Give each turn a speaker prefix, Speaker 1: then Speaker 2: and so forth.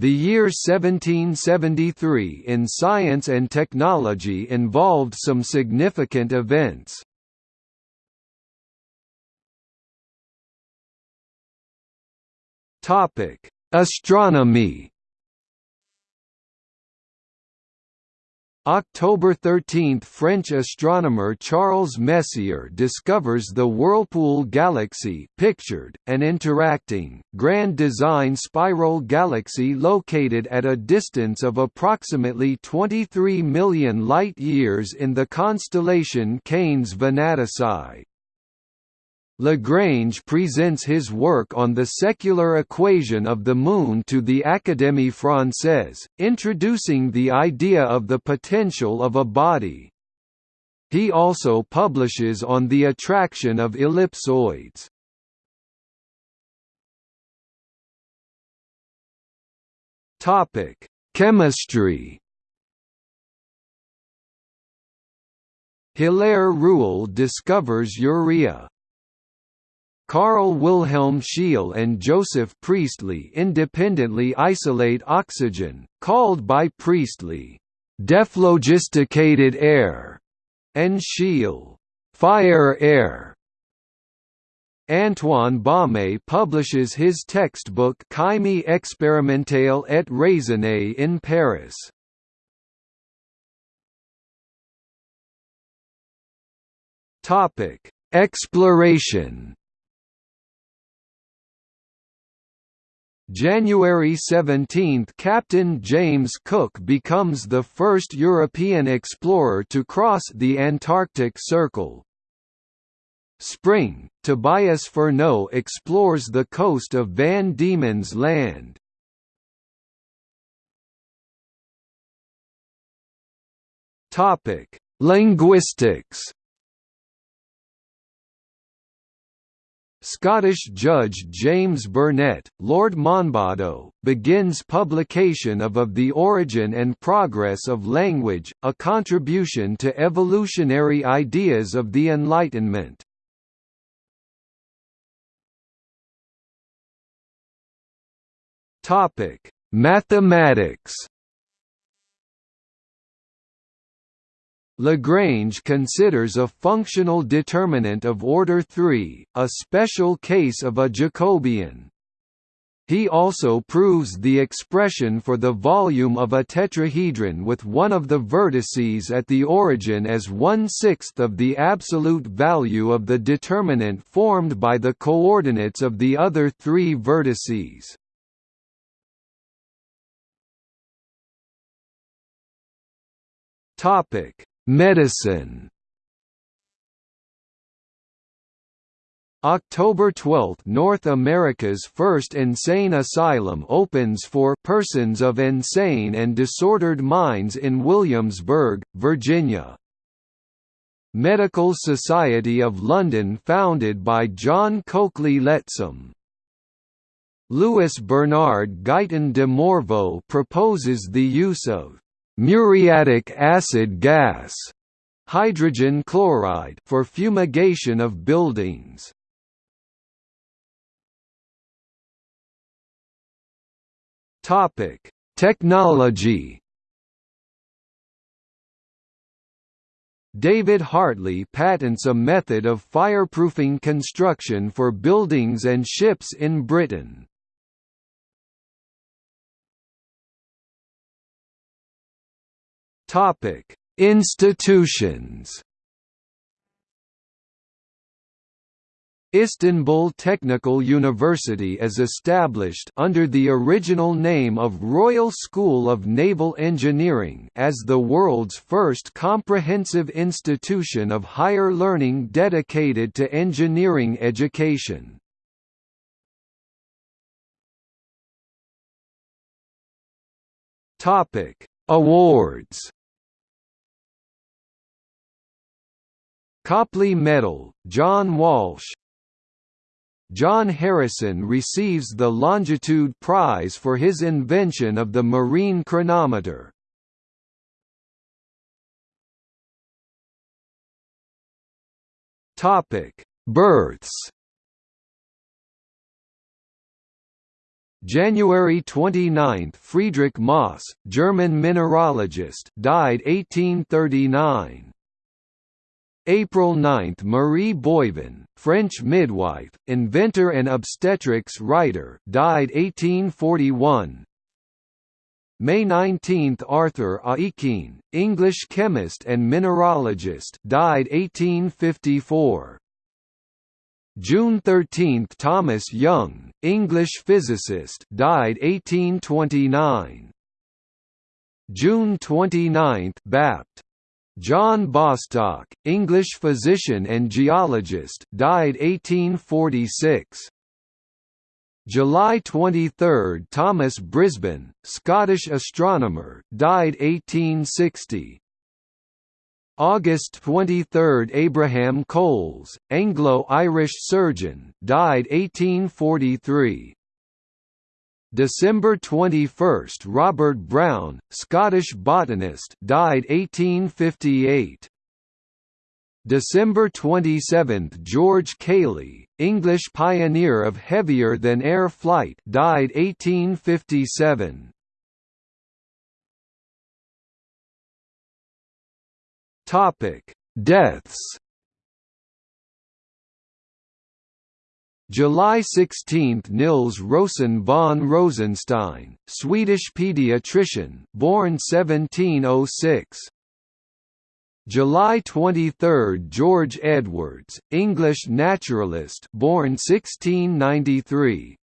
Speaker 1: The year 1773 in science and technology involved some significant events. Astronomy October 13 – French astronomer Charles Messier discovers the Whirlpool Galaxy pictured, an interacting, grand design spiral galaxy located at a distance of approximately 23 million light-years in the constellation Canes Venatici. Lagrange presents his work on the secular equation of the Moon to the Académie Française, introducing the idea of the potential of a body. He also publishes on the attraction of ellipsoids. Chemistry Hilaire Rouelle discovers urea. Carl Wilhelm Scheele and Joseph Priestley independently isolate oxygen, called by Priestley, dephlogisticated air, and Scheele, fire air. Antoine Baume publishes his textbook Chimie expérimentale et raisonnée in Paris. Exploration January 17 – Captain James Cook becomes the first European explorer to cross the Antarctic Circle. Spring – Tobias Furneaux explores the coast of Van Diemen's Land. Linguistics Scottish Judge James Burnett, Lord Monboddo, begins publication of Of the Origin and Progress of Language, a contribution to evolutionary ideas of the Enlightenment. Mathematics Lagrange considers a functional determinant of order 3, a special case of a Jacobian. He also proves the expression for the volume of a tetrahedron with one of the vertices at the origin as one-sixth of the absolute value of the determinant formed by the coordinates of the other three vertices. Topic Medicine October 12 – North America's first insane asylum opens for persons of insane and disordered minds in Williamsburg, Virginia. Medical Society of London founded by John Coakley Lettsom. Louis Bernard Guyton de Morveau proposes the use of muriatic acid gas hydrogen chloride for fumigation of buildings. Topic: Technology. David Hartley patents a method of fireproofing construction for buildings and ships in Britain. Topic: Institutions. Istanbul Technical University is established under the original name of Royal School of Naval Engineering as the world's first comprehensive institution of higher learning dedicated to engineering education. Topic: Awards Copley Medal, John Walsh John Harrison receives the Longitude Prize for his invention of the marine chronometer. Births January 29 – Friedrich Mohs, German mineralogist died 1839. April 9 – Marie Boivin, French midwife, inventor and obstetrics writer died 1841. May 19 – Arthur Aikin, English chemist and mineralogist died 1854. June 13 – Thomas Young, English physicist died 1829. June 29 – Bapt. John Bostock, English physician and geologist died 1846. July 23 – Thomas Brisbane, Scottish astronomer died 1860. August 23 – Abraham Colles, Anglo-Irish surgeon died 1843. December 21 – Robert Brown, Scottish botanist died 1858. December 27 – George Cayley, English pioneer of heavier-than-air flight died 1857. Topic: Deaths. July 16 – Nils Rosen von Rosenstein, Swedish pediatrician born 1706. July 23 – George Edwards, English naturalist born 1693.